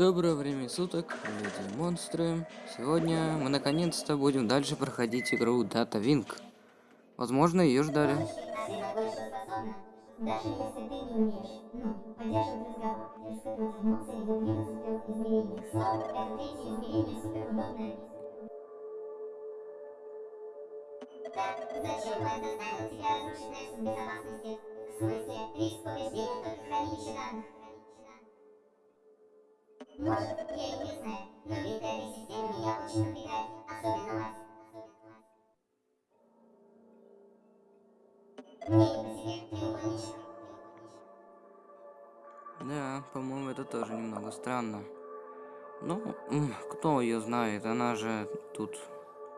Доброе время суток, люди монстры. Сегодня мы наконец-то будем дальше проходить игру Data Wing. Возможно, ее ждали. В смысле, риск повреждения только хранилища данных. Может, я и не знаю, но вид этой системы меня очень напрягает, особенно вас. Мне не по себе, треугольничек. Да, по-моему, это тоже немного странно. Ну, кто ее знает, она же тут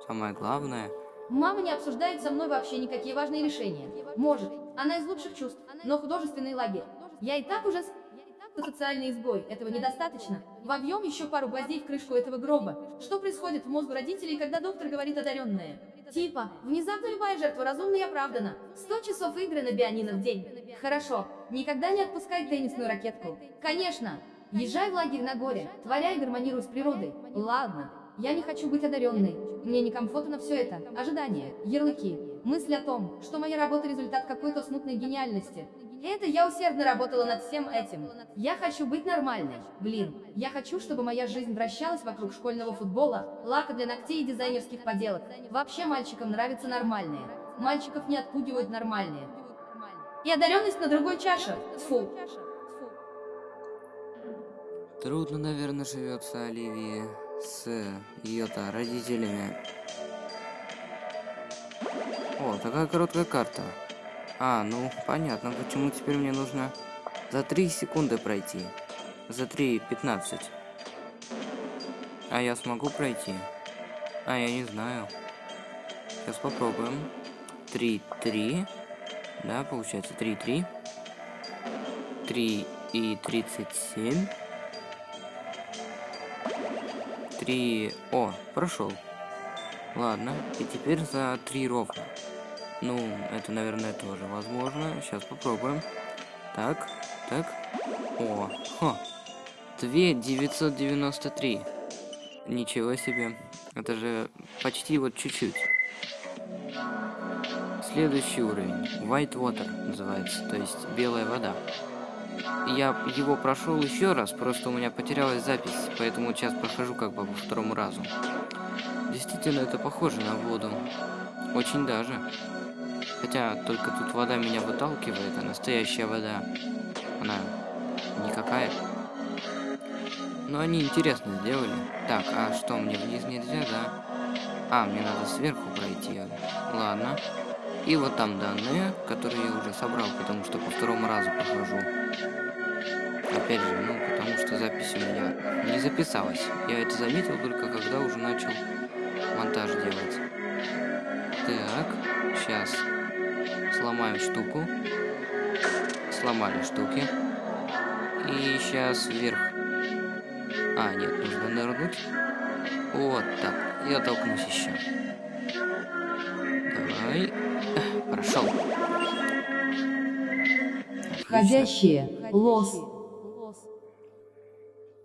самое главное. Мама не обсуждает со мной вообще никакие важные решения. Может, она из лучших чувств, но художественный лагерь. Я и так уже с- социальный изгой, этого недостаточно. Вобьем еще пару гвоздей в крышку этого гроба. Что происходит в мозгу родителей, когда доктор говорит одаренное? Типа, внезапно любая жертва разумна и оправдана. 100 часов игры на бианино в день. Хорошо, никогда не отпускай теннисную ракетку. Конечно, езжай в лагерь на горе, творяй гармонируй с природой. Ладно, я не хочу быть одаренной. Мне некомфортно все это. Ожидания, ярлыки, мысль о том, что моя работа результат какой-то смутной гениальности. Это я усердно работала над всем этим. Я хочу быть нормальной. Блин, я хочу, чтобы моя жизнь вращалась вокруг школьного футбола, лака для ногтей и дизайнерских поделок. Вообще мальчикам нравятся нормальные. Мальчиков не отпугивают нормальные. И одаренность на другой чаше. Фу. Трудно, наверное, живется Оливии с ее-то родителями. О, такая короткая карта. А, ну, понятно, почему теперь мне нужно за 3 секунды пройти. За 3.15. А я смогу пройти? А, я не знаю. Сейчас попробуем. 3.3. Да, получается 3.3. 3 и 37. 3... О, прошел. Ладно, и теперь за 3 ровно. Ну, это, наверное, тоже возможно. Сейчас попробуем. Так, так. О, хо. 2993. Ничего себе. Это же почти вот чуть-чуть. Следующий уровень. White Water называется, то есть белая вода. Я его прошел еще раз, просто у меня потерялась запись, поэтому сейчас прохожу как бы во второму разу. Действительно, это похоже на воду. Очень даже. Хотя только тут вода меня выталкивает, а настоящая вода, она никакая. Но они интересно сделали. Так, а что, мне вниз нельзя, да? А, мне надо сверху пройти. Ладно. И вот там данные, которые я уже собрал, потому что по второму разу прохожу. Опять же, ну, потому что запись у меня не записалась. Я это заметил только когда уже начал монтаж делать. Так, сейчас сломаем штуку. Сломали штуки. И сейчас вверх. А, нет, нужно нырнуть. Вот так. Я толкнусь еще. Давай. Прошел. Входящие. Лос.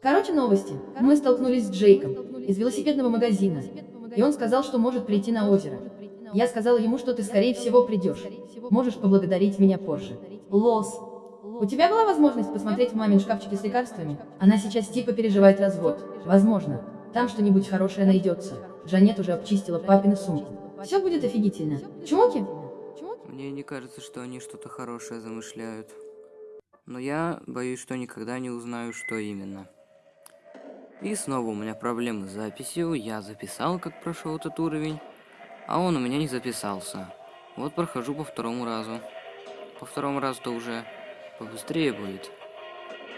Короче, новости. Мы столкнулись с Джейком из велосипедного магазина. И он сказал, что может прийти на озеро. Я сказала ему, что ты, скорее всего, придешь. Можешь поблагодарить меня позже. Лос. У тебя была возможность посмотреть в мамин шкафчике с лекарствами? Она сейчас типа переживает развод. Возможно. Там что-нибудь хорошее найдется. Жанет уже обчистила папину сумку. Все будет офигительно. Чмоки? Мне не кажется, что они что-то хорошее замышляют. Но я боюсь, что никогда не узнаю, что именно. И снова у меня проблемы с записью. Я записал, как прошел этот уровень, а он у меня не записался. Вот прохожу по второму разу. По второму разу-то уже побыстрее будет.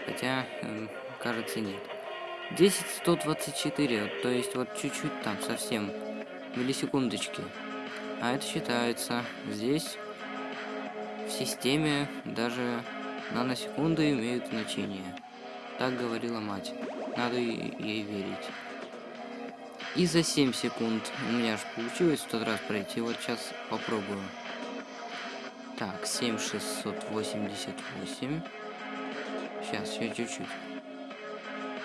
Хотя, эм, кажется, нет. 10124, то есть вот чуть-чуть там совсем миллисекундочки. А это считается. Здесь в системе даже наносекунды имеют значение. Так говорила мать. Надо ей верить. И за 7 секунд у меня же получилось в тот раз пройти. Вот сейчас попробую. Так, 7688. Сейчас, еще чуть-чуть.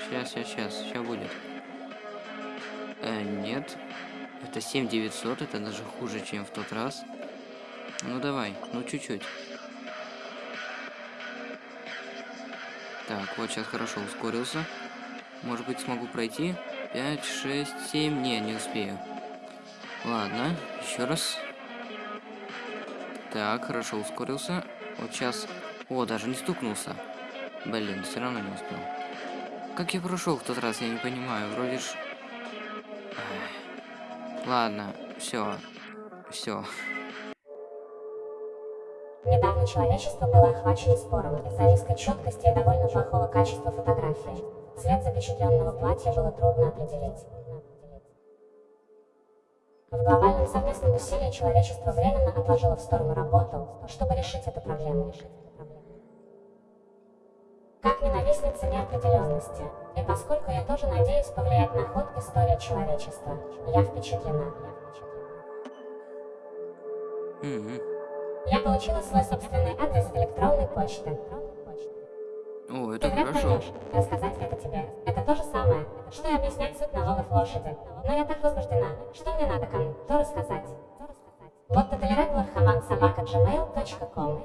Сейчас, сейчас, сейчас, сейчас будет. Э, нет. Это 7900, это даже хуже, чем в тот раз. Ну давай, ну чуть-чуть. Так, вот сейчас хорошо ускорился. Может быть смогу пройти? 5, 6, 7. Не, не успею. Ладно, еще раз. Так, хорошо ускорился. Вот сейчас... О, даже не стукнулся. Блин, все равно не успел. Как я прошел в тот раз, я не понимаю. Вроде ж... Ладно, все. Все. Недавно человечество было охвачено спором из-за низкой четкости и довольно плохого качества фотографии. Цвет запечатленного платья было трудно определить. В глобальном совместном усилии человечество временно отложило в сторону работу, чтобы решить эту проблему. Как ненавистница неопределенности, и поскольку я тоже надеюсь повлиять на ход истории человечества, я впечатлена. Я получила свой собственный адрес электронной почты. О, Ты это вряд хорошо. поймешь, рассказать это тебе. Это то же самое, что и объяснять суть налогов лошади. Но я так возбуждена, что мне надо кому-то рассказать. Вот Tolerable Хаман собака gmail.com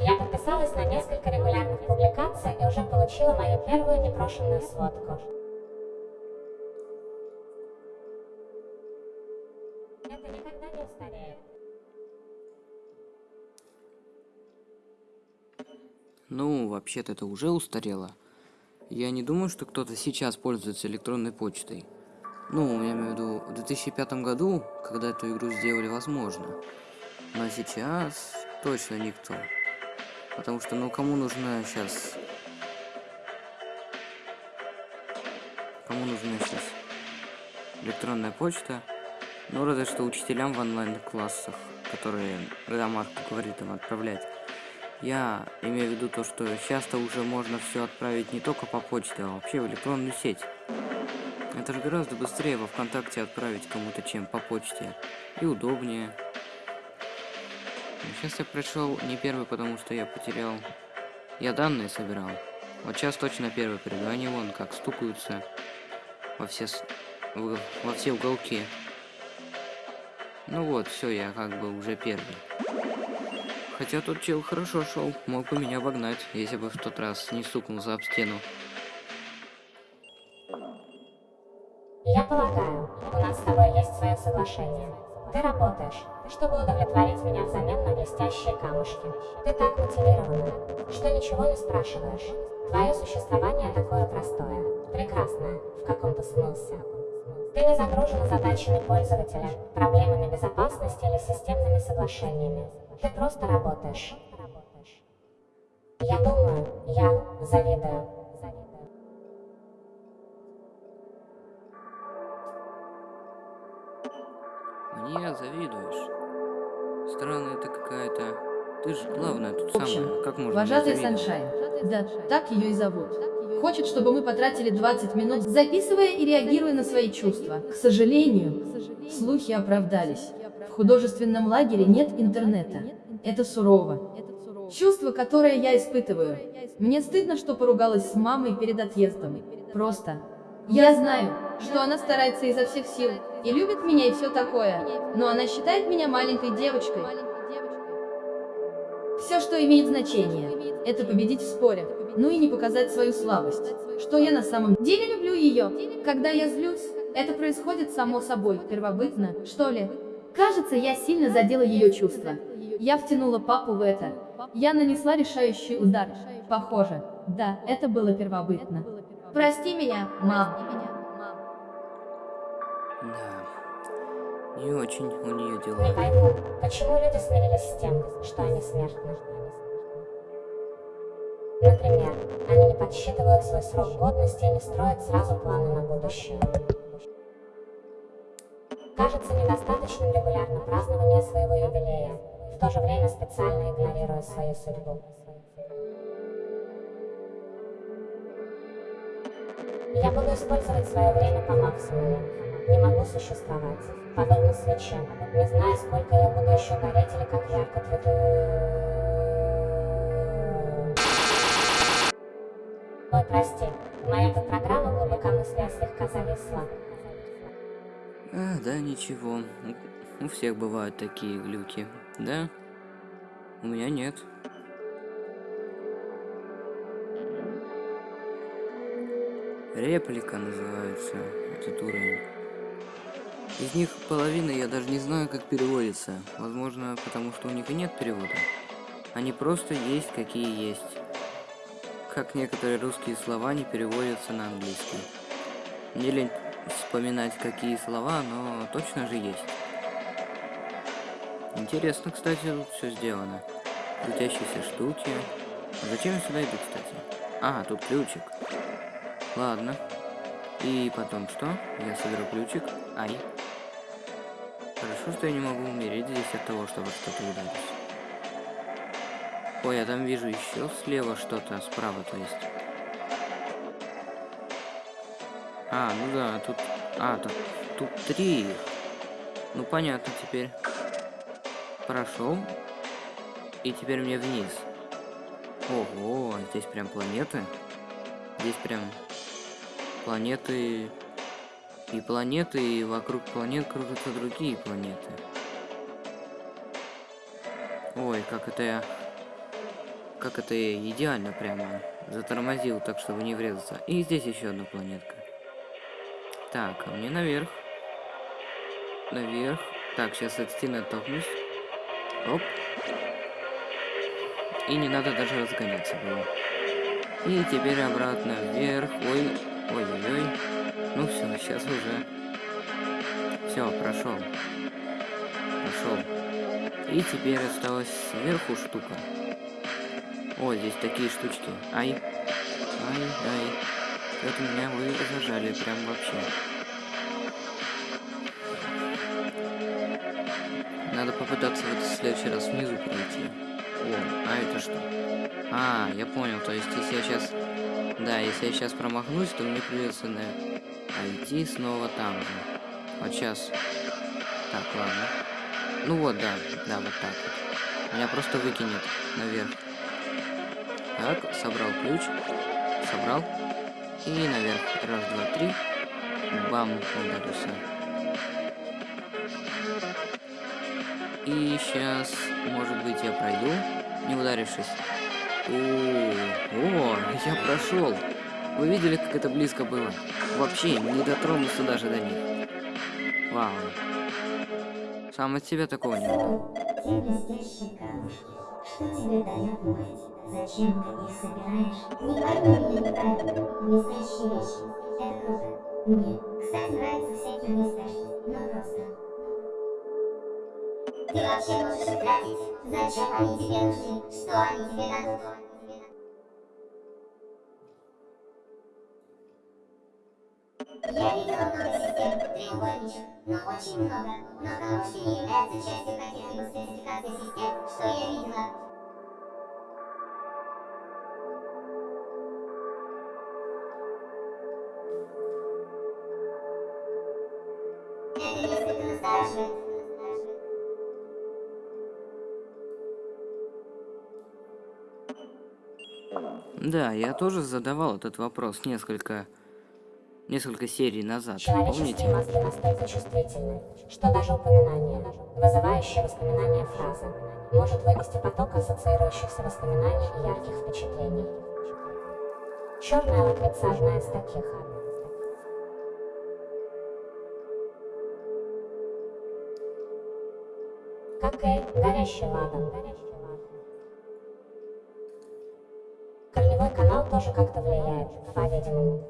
Я подписалась на несколько регулярных публикаций и уже получила мою первую непрошенную сводку. Вообще-то это уже устарело. Я не думаю, что кто-то сейчас пользуется электронной почтой. Ну, я имею в виду, в 2005 году, когда эту игру сделали возможно. Но сейчас точно никто. Потому что, ну, кому нужна сейчас... Кому нужна сейчас электронная почта? Ну, разве что учителям в онлайн-классах, которые Рамарку говорит им отправлять. Я имею в виду то, что часто уже можно все отправить не только по почте, а вообще в электронную сеть. Это же гораздо быстрее во ВКонтакте отправить кому-то, чем по почте. И удобнее. Сейчас я пришел не первый, потому что я потерял... Я данные собирал. Вот сейчас точно первый приду. Они вон как стукаются во все, в- во все уголки. Ну вот, все, я как бы уже первый. Хотя тот чел хорошо шел, мог бы меня обогнать, если бы в тот раз не стукнулся об стену. Я полагаю, у нас с тобой есть свое соглашение. Ты работаешь, чтобы удовлетворить меня взамен на блестящие камушки. Ты так мотивирована, что ничего не спрашиваешь. Твое существование такое простое, прекрасное, в каком-то смысле. Ты не загружена задачами пользователя, проблемами безопасности или системными соглашениями. Ты просто работаешь. Я думаю, я завидую. Мне завидуешь. Странная ты какая-то. Ты же главная тут В общем, самая. Как можно Вожатый? Саншайн. Да, так ее и зовут. Хочет, чтобы мы потратили 20 минут, записывая и реагируя на свои чувства. К сожалению, слухи оправдались. Художественном лагере нет интернета. Это сурово. Чувство, которое я испытываю. Мне стыдно, что поругалась с мамой перед отъездом. Просто. Я знаю, что она старается изо всех сил и любит меня и все такое, но она считает меня маленькой девочкой. Все, что имеет значение, это победить в споре, ну и не показать свою слабость. Что я на самом деле люблю ее. Когда я злюсь, это происходит само собой, первобытно, что ли. Кажется, я сильно задела ее чувства. Я втянула папу в это. Я нанесла решающий удар. Похоже, да, это было первобытно. Прости меня, мам. Да. Не очень у нее Не дела. пойму, почему люди смирились с тем, что они смертны. Например, они не подсчитывают свой срок годности и не строят сразу планы на будущее. Кажется недостаточным регулярно празднование своего юбилея, в то же время специально игнорируя свою судьбу. Я буду использовать свое время по максимуму. Не могу существовать. подобно свече. Не знаю, сколько я буду еще гореть или как ярко твой... Ой, прости, моя тут программа глубокомыслия слегка зависла. А, да, ничего. У- всех бывают такие глюки. Да? У меня нет. Реплика называется этот уровень. Из них половина я даже не знаю, как переводится. Возможно, потому что у них и нет перевода. Они просто есть, какие есть. Как некоторые русские слова не переводятся на английский. Мне лень вспоминать, какие слова, но точно же есть. Интересно, кстати, тут все сделано. Крутящиеся штуки. Зачем я сюда иду, кстати? А, тут ключик. Ладно. И потом что? Я соберу ключик. Ай. Хорошо, что я не могу умереть здесь от того, что во что-то ударюсь. Ой, я там вижу еще слева что-то, справа, то есть. А, ну да, тут... А, тут, тут три. Ну, понятно теперь. Прошел. И теперь мне вниз. Ого, здесь прям планеты. Здесь прям планеты и планеты, и вокруг планет крутятся другие планеты. Ой, как это я... Как это я идеально прямо затормозил, так чтобы не врезаться. И здесь еще одна планетка. Так, а мне наверх. Наверх. Так, сейчас от стены оттолкнусь. Оп. И не надо даже разгоняться было. И теперь обратно вверх. Ой, ой-ой-ой. Ну все, сейчас уже. Все, прошел. Прошел. И теперь осталась сверху штука. О, здесь такие штучки. Ай. Ай, ай. Это меня вы зажали прям вообще. Надо попытаться в этот следующий раз внизу пройти. О, а это что? А, я понял, то есть если я сейчас... Да, если я сейчас промахнусь, то мне придется на... идти снова там же. Вот сейчас. Так, ладно. Ну вот, да, да, вот так вот. Меня просто выкинет наверх. Так, собрал ключ. Собрал. И наверх. Раз, два, три. Бам, ударился. И сейчас, может быть, я пройду, не ударившись. О, о, я прошел. Вы видели, как это близко было? Вообще, не дотронулся даже до них. Вау. Сам от себя такого не ждал. Те. Что тебе дает мать? Зачем ты их собираешь? Не пойми меня неправильно. Блестящие вещи. Это круто. Мне, кстати, нравятся всякие блестяшки. Ну просто. Ты вообще можешь их тратить. Зачем они тебе нужны? Что они тебе дадут? Я видела много систем, треугольничек, но очень много. Но камушки не являются частью каких-либо спецификаций систем, что я видела. Да, я тоже задавал этот вопрос несколько... Несколько серий назад, Человеческие помните? мозги настолько чувствительны, что даже упоминание, вызывающее воспоминания фразы, может вынести поток ассоциирующихся воспоминаний и ярких впечатлений. Черная лакрица одна из таких. Как и горящий ладан. Канал тоже как-то влияет, по-видимому.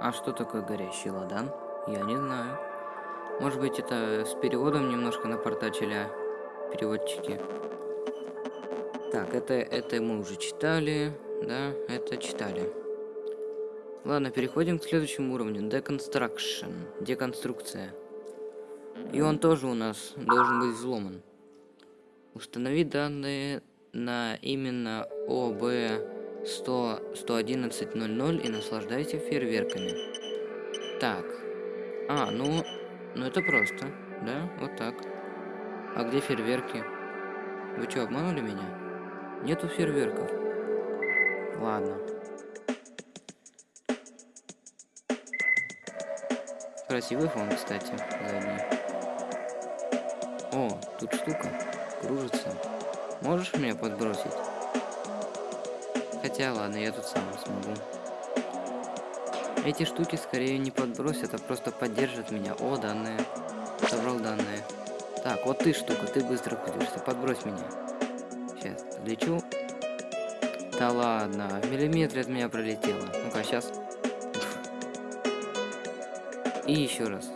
А что такое горящий ладан? Я не знаю. Может быть, это с переводом немножко напортачили а, переводчики. Так, это, это мы уже читали. Да, это читали. Ладно, переходим к следующему уровню. Deconstruction. Деконструкция. И он тоже у нас должен быть взломан. Установи данные на именно ОБ 100, 111.00 и наслаждайся фейерверками. Так. А, ну, ну это просто, да? Вот так. А где фейерверки? Вы что, обманули меня? Нету фейерверков. Ладно. Красивый фон, кстати, задний. Тут штука. Кружится. Можешь меня подбросить? Хотя ладно, я тут сам смогу. Эти штуки скорее не подбросят, а просто поддержат меня. О, данные. Собрал данные. Так, вот ты штука, ты быстро крутишься. Подбрось меня. Сейчас, лечу. Да ладно, в миллиметре от меня пролетело. Ну-ка, сейчас. И еще раз.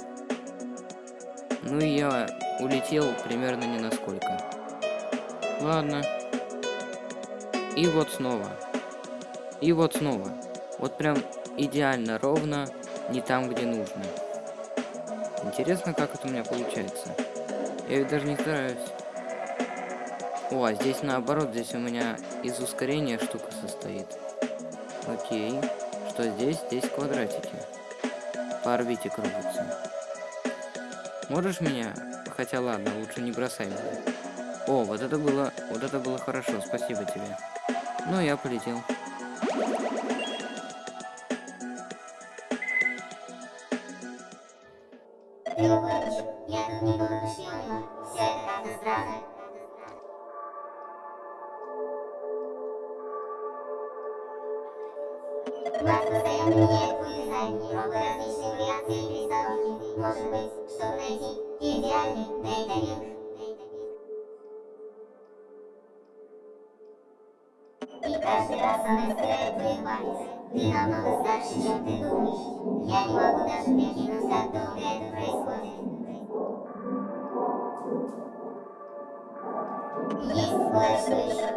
Ну и я улетел примерно не насколько. Ладно. И вот снова. И вот снова. Вот прям идеально ровно, не там, где нужно. Интересно, как это у меня получается. Я ведь даже не стараюсь. О, а здесь наоборот, здесь у меня из ускорения штука состоит. Окей. Что здесь? Здесь квадратики. По орбите крутятся. Можешь меня? Хотя ладно, лучше не бросай меня. О, вот это было, вот это было хорошо, спасибо тебе. Ну, я полетел. И каждый раз она стирает твою память. Ты намного старше, чем ты думаешь. Я не могу даже прикинуть, как долго это происходит. Есть кое-что еще.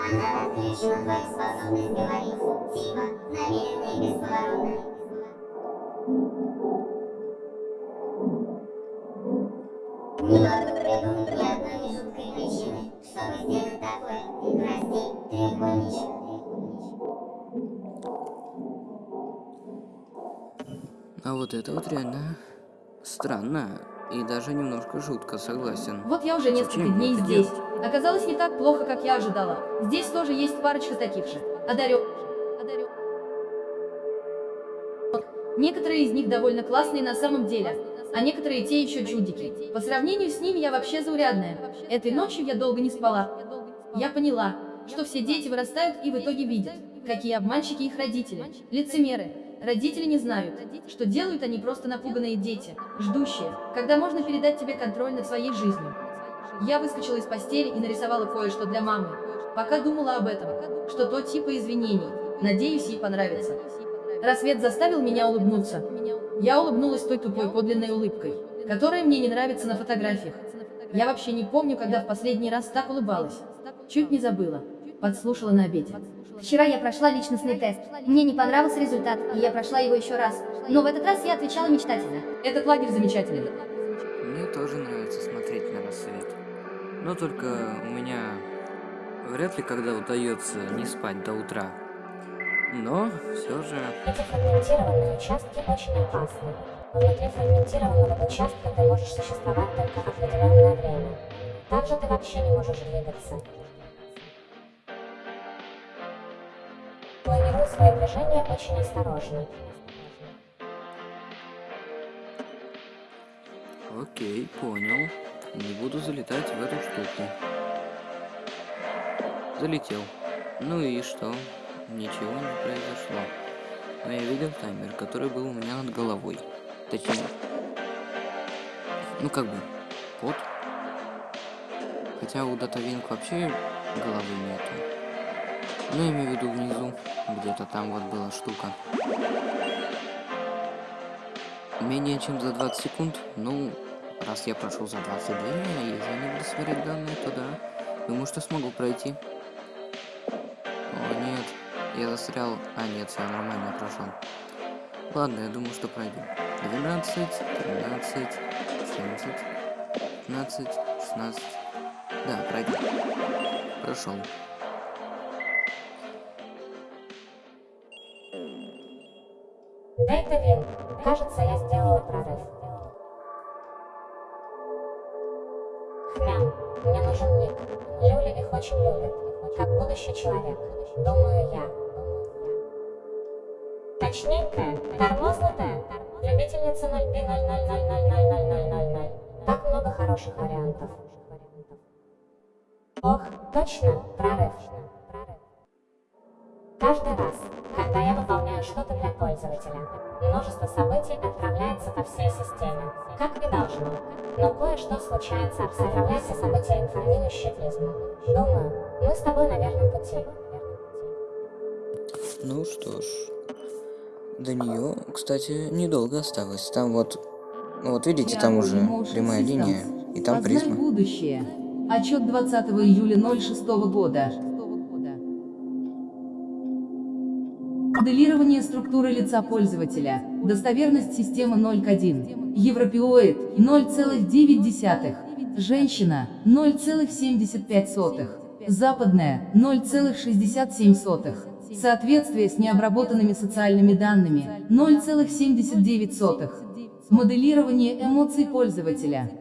Она отключена твою способность говорить. Типа, намеренно и бесповоротно. А вот это вот реально странно. И даже немножко жутко, согласен. Вот я уже несколько Зачем дней здесь. делать? Оказалось не так плохо, как я ожидала. Здесь тоже есть парочка таких же. Одарю. Одарю. Некоторые из них довольно классные на самом деле, а некоторые те еще чудики. По сравнению с ними я вообще заурядная. Этой ночью я долго не спала. Я поняла, что все дети вырастают и в итоге видят, какие обманщики их родители. Лицемеры. Родители не знают, что делают они просто напуганные дети, ждущие, когда можно передать тебе контроль над своей жизнью. Я выскочила из постели и нарисовала кое-что для мамы. Пока думала об этом, что то типа извинений. Надеюсь, ей понравится. Рассвет заставил меня улыбнуться. Я улыбнулась той тупой подлинной улыбкой, которая мне не нравится на фотографиях. Я вообще не помню, когда в последний раз так улыбалась. Чуть не забыла. Подслушала на обеде. Вчера я прошла личностный тест. Мне не понравился результат, и я прошла его еще раз. Но в этот раз я отвечала мечтательно. Этот лагерь замечательный. Мне тоже нравится смотреть на рассвет. Но только у меня вряд ли когда удается не спать до утра. Но все же... Эти фрагментированные участки очень опасны. Внутри фрагментированного участка ты можешь существовать только определенное время. Также ты вообще не можешь двигаться. Планируй свои движения очень осторожно. Окей, понял. Не буду залетать в эту штуку. Залетел. Ну и что? Ничего не произошло. Но я видел таймер, который был у меня над головой. Точнее. Ну как бы. Вот. Хотя у Датавинг вообще головы нету. Ну, я имею в виду внизу. Где-то там вот была штука. Менее чем за 20 секунд. Ну, раз я прошел за 22, а если не буду смотреть данные, то да. Думаю, что смогу пройти. О, нет. Я застрял. А, нет, все нормально, прошел. Ладно, я думаю, что пройду. 12, 13, 14, 15, 16. Да, пройду. Прошел. Дейта Вин, кажется, я сделала прорыв. Хмян, мне нужен ник. Люли их очень любят. Как будущий человек. Думаю я. Точненькая, тормознутая, любительница 0B000000000. Так много хороших вариантов. Ох, точно, прорыв. Каждый раз, я выполняю что-то для пользователя, множество событий отправляется по всей системе, как и должно. Но кое-что случается, отправляя все события информирующие призму. Думаю, мы с тобой на верном пути. Ну что ж. До нее, кстати, недолго осталось. Там вот... Вот видите, там уже прямая линия. И там Познай призма. будущее. Отчет 20 июля 06 года. Моделирование структуры лица пользователя. Достоверность системы 0.1. Европеоид 0,9. Женщина 0,75. Западная 0,67. Соответствие с необработанными социальными данными 0,79. Моделирование эмоций пользователя.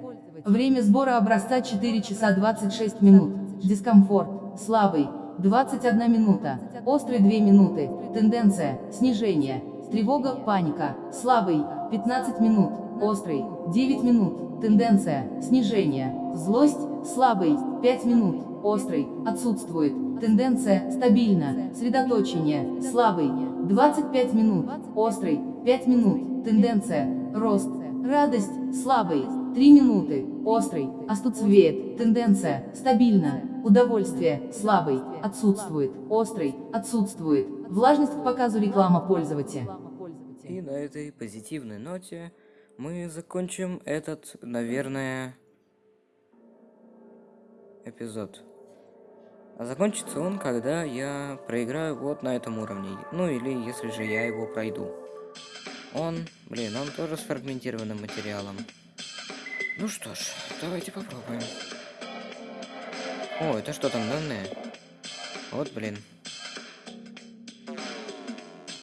Время сбора образца 4 часа 26 минут. Дискомфорт. Слабый. 21 минута. Острый 2 минуты. Тенденция. Снижение. Тревога, паника. Слабый. 15 минут. Острый. 9 минут. Тенденция. Снижение. Злость. Слабый. 5 минут. Острый. Отсутствует. Тенденция. Стабильно. Средоточение. Слабый. 25 минут. Острый. 5 минут. Тенденция. Рост. Радость. Слабый. 3 минуты. Острый. Остуцвет. Тенденция. Стабильно. Удовольствие. Слабый. Отсутствует. Острый. Отсутствует. Влажность к показу реклама пользователя. И на этой позитивной ноте мы закончим этот, наверное, эпизод. А закончится он, когда я проиграю вот на этом уровне. Ну или если же я его пройду. Он, блин, он тоже с фрагментированным материалом. Ну что ж, давайте попробуем. О, это что там, данные? Вот, блин.